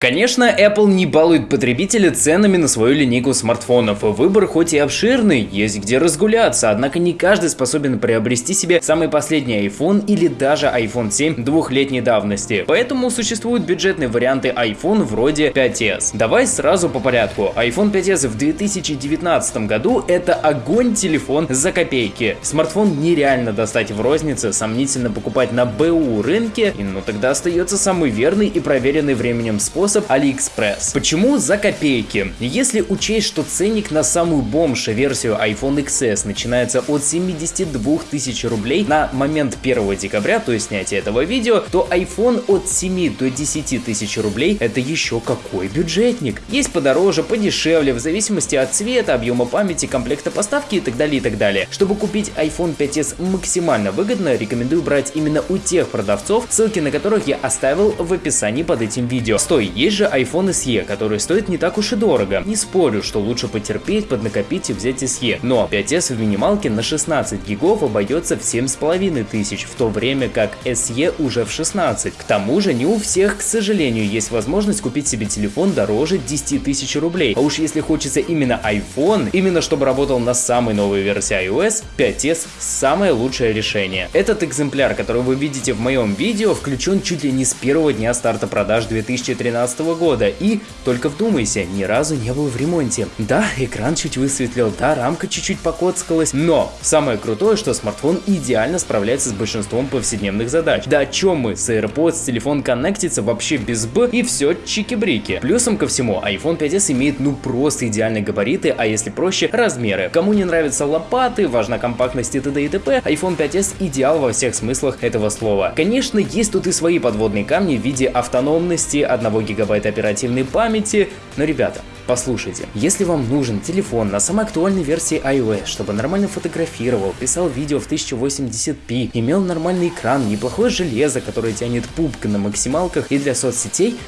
Конечно, Apple не балует потребителя ценами на свою линейку смартфонов. Выбор хоть и обширный, есть где разгуляться, однако не каждый способен приобрести себе самый последний iPhone или даже iPhone 7 двухлетней давности. Поэтому существуют бюджетные варианты iPhone вроде 5s. Давай сразу по порядку. iPhone 5s в 2019 году это огонь телефон за копейки. Смартфон нереально достать в рознице, сомнительно покупать на БУ рынке, и ну тогда остается самый верный и проверенный временем способ способ AliExpress. Почему за копейки? Если учесть, что ценник на самую бомж версию iPhone XS начинается от 72 тысяч рублей на момент 1 декабря, то есть снятия этого видео, то iPhone от 7 до 10 тысяч рублей это еще какой бюджетник. Есть подороже, подешевле, в зависимости от цвета, объема памяти, комплекта поставки и так далее и так далее. Чтобы купить iPhone 5s максимально выгодно, рекомендую брать именно у тех продавцов, ссылки на которых я оставил в описании под этим видео. Стой, есть же iPhone SE, который стоит не так уж и дорого. Не спорю, что лучше потерпеть, поднакопить и взять SE. Но 5s в минималке на 16 гигов обойдется в 7,5 тысяч, в то время как SE уже в 16. К тому же не у всех, к сожалению, есть возможность купить себе телефон дороже 10 тысяч рублей. А уж если хочется именно iPhone, именно чтобы работал на самой новой версии iOS, 5s самое лучшее решение. Этот экземпляр, который вы видите в моем видео, включен чуть ли не с первого дня старта продаж 2013 2017 года и, только вдумайся, ни разу не был в ремонте. Да, экран чуть высветлил, да, рамка чуть-чуть покоцкалась, но самое крутое, что смартфон идеально справляется с большинством повседневных задач. Да о чем мы, с AirPods телефон коннектится вообще без Б и все чики-брики. Плюсом ко всему, iPhone 5s имеет ну просто идеальные габариты, а если проще, размеры. Кому не нравятся лопаты, важна компактность и т.д. и т.п., iPhone 5s идеал во всех смыслах этого слова. Конечно, есть тут и свои подводные камни в виде автономности, 1 гигабайта гигабайт оперативной памяти. Но, ребята, послушайте, если вам нужен телефон на самой актуальной версии iOS, чтобы нормально фотографировал, писал видео в 1080p, имел нормальный экран, неплохое железо, которое тянет пупка на максималках и для соцсетей,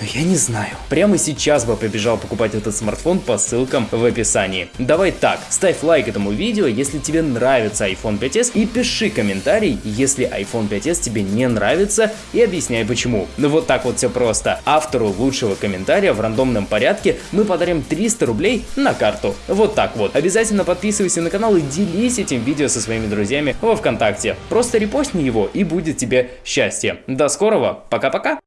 но я не знаю. Прямо сейчас бы побежал покупать этот смартфон по ссылкам в описании. Давай так, ставь лайк этому видео, если тебе нравится iPhone 5s и пиши комментарий, если iPhone 5s тебе не нравится и объясняй почему. Ну вот так вот все просто. Автору лучшего комментария в рандомном порядке мы подарим 300 рублей на карту. Вот так вот. Обязательно подписывайся на канал и делись этим видео со своими друзьями во Вконтакте. Просто репостни его и будет тебе счастье. До скорого, пока-пока.